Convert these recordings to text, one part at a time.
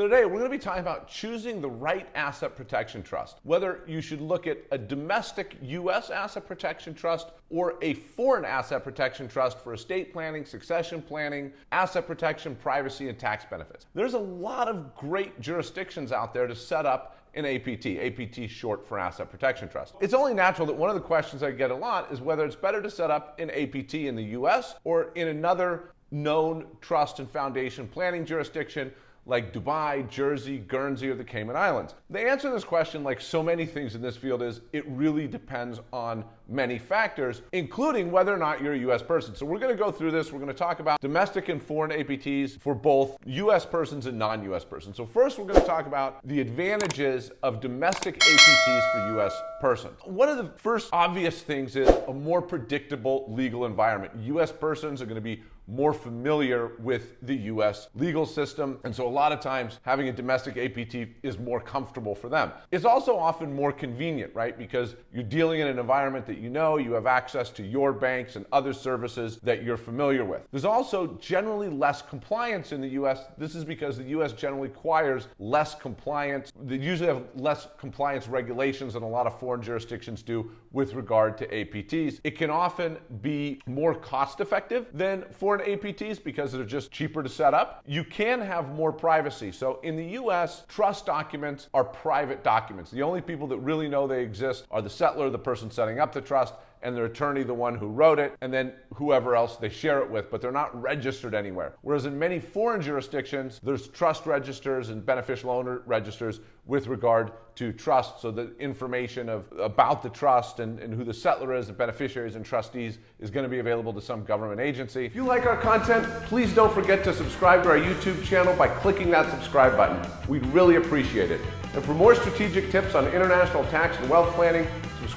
So today we're going to be talking about choosing the right asset protection trust. Whether you should look at a domestic U.S. asset protection trust or a foreign asset protection trust for estate planning, succession planning, asset protection, privacy, and tax benefits. There's a lot of great jurisdictions out there to set up an APT. APT short for Asset Protection Trust. It's only natural that one of the questions I get a lot is whether it's better to set up an APT in the US or in another known trust and foundation planning jurisdiction like Dubai, Jersey, Guernsey, or the Cayman Islands? The answer to this question, like so many things in this field, is it really depends on many factors, including whether or not you're a U.S. person. So we're going to go through this. We're going to talk about domestic and foreign APTs for both U.S. persons and non-U.S. persons. So first, we're going to talk about the advantages of domestic APTs for U.S. persons. One of the first obvious things is a more predictable legal environment. U.S. persons are going to be more familiar with the US legal system. And so a lot of times having a domestic APT is more comfortable for them. It's also often more convenient, right? Because you're dealing in an environment that you know, you have access to your banks and other services that you're familiar with. There's also generally less compliance in the US. This is because the US generally requires less compliance. They usually have less compliance regulations than a lot of foreign jurisdictions do with regard to APTs. It can often be more cost effective than foreign APTs because they're just cheaper to set up. You can have more privacy. So in the US, trust documents are private documents. The only people that really know they exist are the settlor, the person setting up the trust, and their attorney the one who wrote it, and then whoever else they share it with, but they're not registered anywhere. Whereas in many foreign jurisdictions, there's trust registers and beneficial owner registers with regard to trust. So the information of about the trust and, and who the settlor is, the beneficiaries and trustees is going to be available to some government agency. If you like our content, please don't forget to subscribe to our YouTube channel by clicking that subscribe button. We'd really appreciate it. And for more strategic tips on international tax and wealth planning,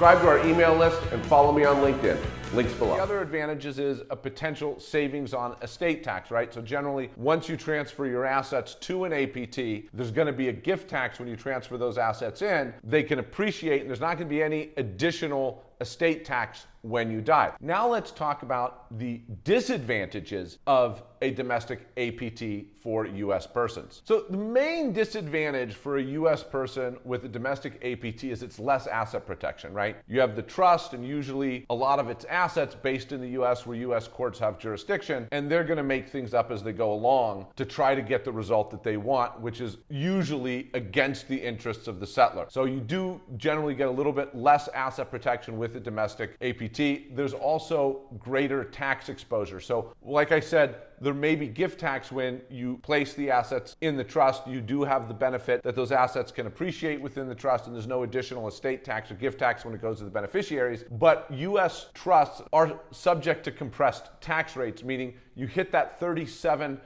subscribe to our email list and follow me on LinkedIn. Links below. The other advantages is a potential savings on estate tax, right? So generally, once you transfer your assets to an APT, there's going to be a gift tax when you transfer those assets in. They can appreciate, and there's not going to be any additional estate tax when you die. Now let's talk about the disadvantages of a domestic APT for US persons. So the main disadvantage for a US person with a domestic APT is it's less asset protection, right? You have the trust and usually a lot of its assets based in the US where US courts have jurisdiction and they're going to make things up as they go along to try to get the result that they want, which is usually against the interests of the settlor. So you do generally get a little bit less asset protection with a domestic APT. There's also greater tax exposure. So like I said, there may be gift tax when you place the assets in the trust. You do have the benefit that those assets can appreciate within the trust, and there's no additional estate tax or gift tax when it goes to the beneficiaries. But U.S. trusts are subject to compressed tax rates, meaning you hit that 37%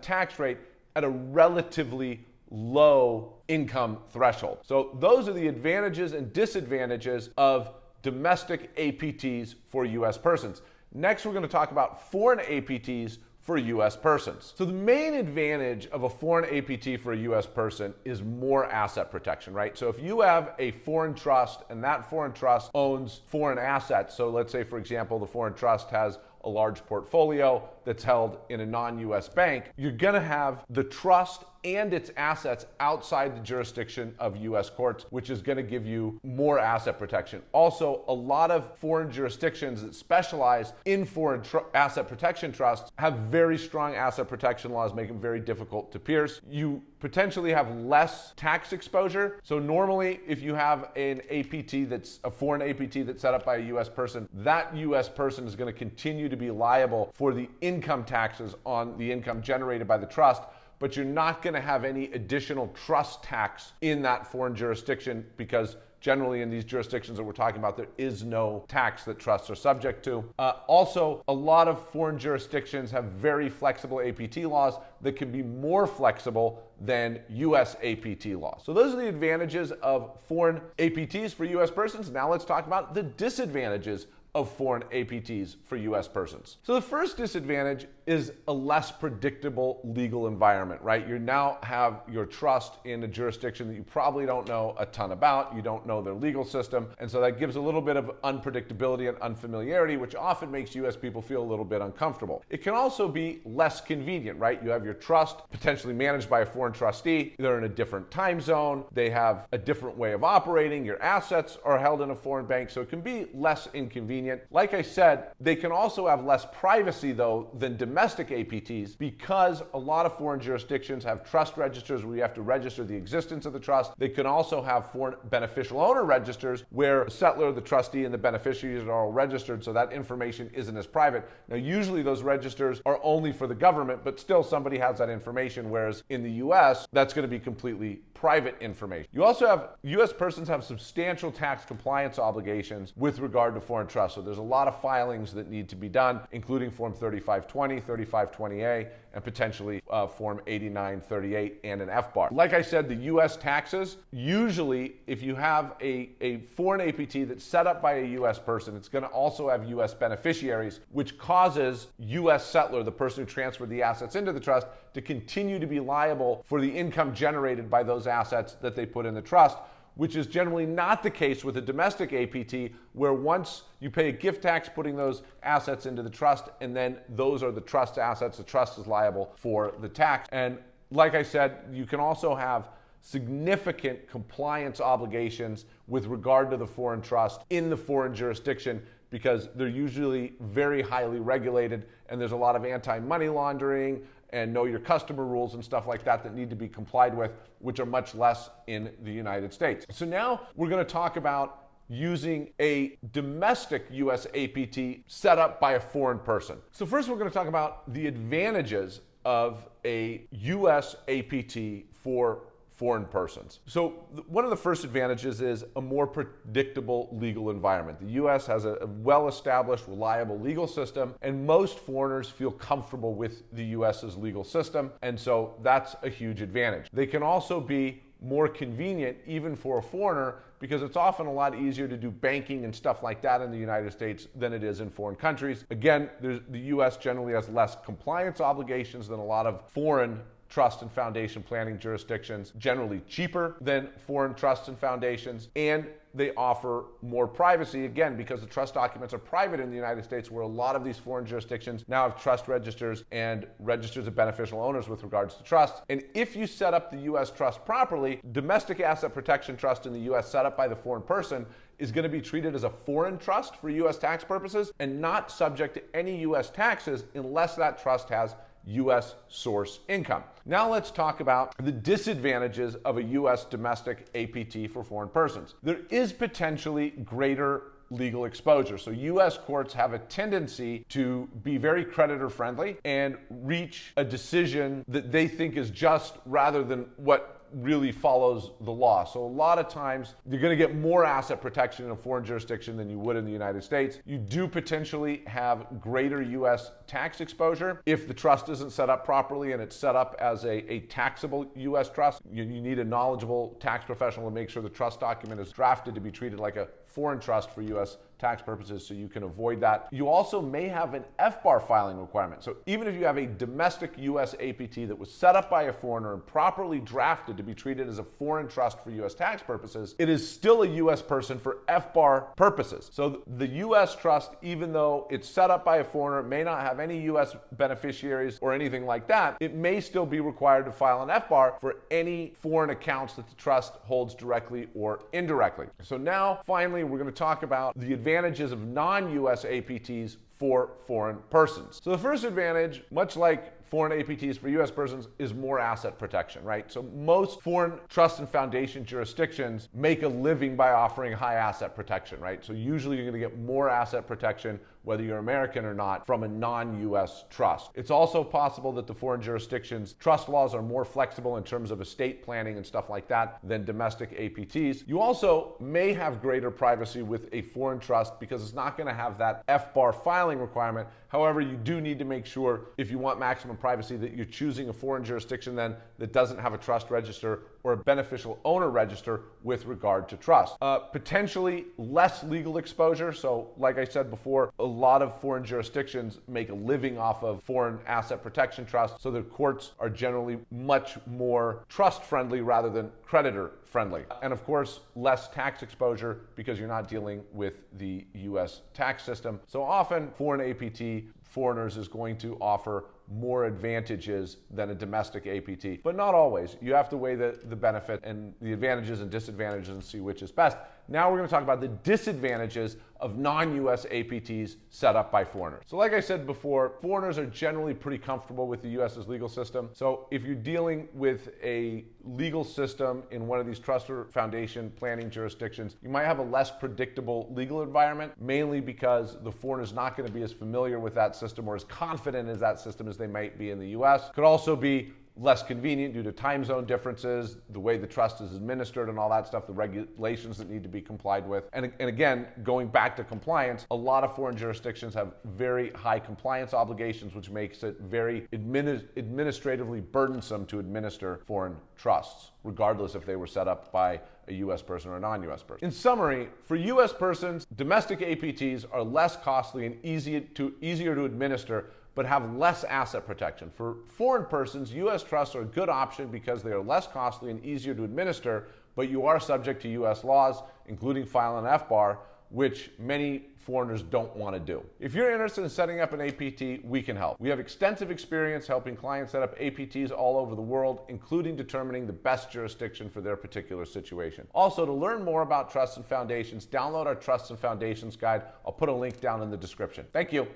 tax rate at a relatively low income threshold. So those are the advantages and disadvantages of domestic APTs for US persons. Next, we're going to talk about foreign APTs for US persons. So the main advantage of a foreign APT for a US person is more asset protection, right? So if you have a foreign trust and that foreign trust owns foreign assets, so let's say for example the foreign trust has a large portfolio that's held in a non-US bank, you're going to have the trust and its assets outside the jurisdiction of US courts, which is going to give you more asset protection. Also, a lot of foreign jurisdictions that specialize in foreign asset protection trusts have very strong asset protection laws, make them very difficult to pierce. You potentially have less tax exposure. So normally if you have an APT that's a foreign APT that's set up by a US person, that US person is going to continue to be liable for the income taxes on the income generated by the trust but you're not going to have any additional trust tax in that foreign jurisdiction because generally in these jurisdictions that we're talking about, there is no tax that trusts are subject to. Uh, also, a lot of foreign jurisdictions have very flexible APT laws that can be more flexible than US APT laws. So those are the advantages of foreign APTs for US persons. Now let's talk about the disadvantages of foreign APTs for US persons. So the first disadvantage is a less predictable legal environment, right? You now have your trust in a jurisdiction that you probably don't know a ton about. You don't know their legal system. And so that gives a little bit of unpredictability and unfamiliarity, which often makes US people feel a little bit uncomfortable. It can also be less convenient, right? You have your trust potentially managed by a foreign trustee. They're in a different time zone. They have a different way of operating. Your assets are held in a foreign bank, so it can be less inconvenient. Like I said, they can also have less privacy, though, than domestic APTs because a lot of foreign jurisdictions have trust registers where you have to register the existence of the trust. They can also have foreign beneficial owner registers where the settlor, the trustee, and the beneficiaries are all registered, so that information isn't as private. Now, usually those registers are only for the government, but still somebody has that information, whereas in the US, that's going to be completely private information. You also have US persons have substantial tax compliance obligations with regard to foreign trust. So there's a lot of filings that need to be done, including Form 3520, 3520A, and potentially uh, Form 8938 and an FBAR. Like I said, the US taxes, usually if you have a, a foreign APT that's set up by a US person, it's going to also have US beneficiaries, which causes US settlor, the person who transferred the assets into the trust, to continue to be liable for the income generated by those assets that they put in the trust which is generally not the case with a domestic APT, where once you pay a gift tax putting those assets into the trust, and then those are the trust assets, the trust is liable for the tax. And like I said, you can also have significant compliance obligations with regard to the foreign trust in the foreign jurisdiction because they're usually very highly regulated and there's a lot of anti money laundering and know your customer rules and stuff like that that need to be complied with, which are much less in the United States. So now we're going to talk about using a domestic US APT set up by a foreign person. So first we're going to talk about the advantages of a US APT for foreign persons. So one of the first advantages is a more predictable legal environment. The US has a well-established, reliable legal system, and most foreigners feel comfortable with the US's legal system, and so that's a huge advantage. They can also be more convenient even for a foreigner because it's often a lot easier to do banking and stuff like that in the United States than it is in foreign countries. Again, the US generally has less compliance obligations than a lot of foreign trust and foundation planning jurisdictions, generally cheaper than foreign trusts and foundations, and they offer more privacy, again, because the trust documents are private in the United States, where a lot of these foreign jurisdictions now have trust registers and registers of beneficial owners with regards to trust. And if you set up the U.S. trust properly, domestic asset protection trust in the U.S. set up by the foreign person is going to be treated as a foreign trust for U.S. tax purposes and not subject to any U.S. taxes unless that trust has U.S. source income. Now let's talk about the disadvantages of a U.S. domestic APT for foreign persons. There is potentially greater legal exposure. So US courts have a tendency to be very creditor friendly and reach a decision that they think is just rather than what really follows the law. So a lot of times you're going to get more asset protection in a foreign jurisdiction than you would in the United States. You do potentially have greater US tax exposure if the trust isn't set up properly and it's set up as a, a taxable US trust. You, you need a knowledgeable tax professional to make sure the trust document is drafted to be treated like a foreign trust for US tax purposes so you can avoid that. You also may have an FBAR filing requirement. So even if you have a domestic US APT that was set up by a foreigner and properly drafted to be treated as a foreign trust for US tax purposes, it is still a US person for FBAR purposes. So the US trust, even though it's set up by a foreigner, may not have any US beneficiaries or anything like that, it may still be required to file an FBAR for any foreign accounts that the trust holds directly or indirectly. So now finally we're going to talk about the advantages of non-US APTs for foreign persons. So the first advantage, much like foreign APTs for US persons is more asset protection, right? So most foreign trust and foundation jurisdictions make a living by offering high asset protection, right? So usually you're going to get more asset protection whether you're American or not, from a non-US trust. It's also possible that the foreign jurisdictions trust laws are more flexible in terms of estate planning and stuff like that than domestic APTs. You also may have greater privacy with a foreign trust because it's not going to have that FBAR filing requirement. However, you do need to make sure if you want maximum privacy that you're choosing a foreign jurisdiction then that doesn't have a trust register or a beneficial owner register with regard to trust. Uh, potentially less legal exposure. So, like I said before, a lot of foreign jurisdictions make a living off of foreign asset protection trusts. So, the courts are generally much more trust friendly rather than creditor friendly. And of course, less tax exposure because you're not dealing with the US tax system. So, often, foreign APT foreigners is going to offer more advantages than a domestic APT, but not always. You have to weigh the, the benefit and the advantages and disadvantages and see which is best. Now we're going to talk about the disadvantages of non-US APTs set up by foreigners. So like I said before, foreigners are generally pretty comfortable with the US's legal system. So if you're dealing with a legal system in one of these trust or foundation planning jurisdictions, you might have a less predictable legal environment, mainly because the foreigner is not going to be as familiar with that system or as confident as that system as they might be in the US. Could also be less convenient due to time zone differences, the way the trust is administered and all that stuff, the regulations that need to be complied with. And, and again, going back to compliance, a lot of foreign jurisdictions have very high compliance obligations, which makes it very administ- administratively burdensome to administer foreign trusts, regardless if they were set up by a US person or a non US person. In summary, for US persons, domestic APTs are less costly and easy to, easier to administer but have less asset protection. For foreign persons, US trusts are a good option because they are less costly and easier to administer, but you are subject to US laws, including filing an FBAR, which many foreigners don't want to do. If you're interested in setting up an APT, we can help. We have extensive experience helping clients set up APTs all over the world, including determining the best jurisdiction for their particular situation. Also, to learn more about trusts and foundations, download our Trusts and Foundations guide. I'll put a link down in the description. Thank you.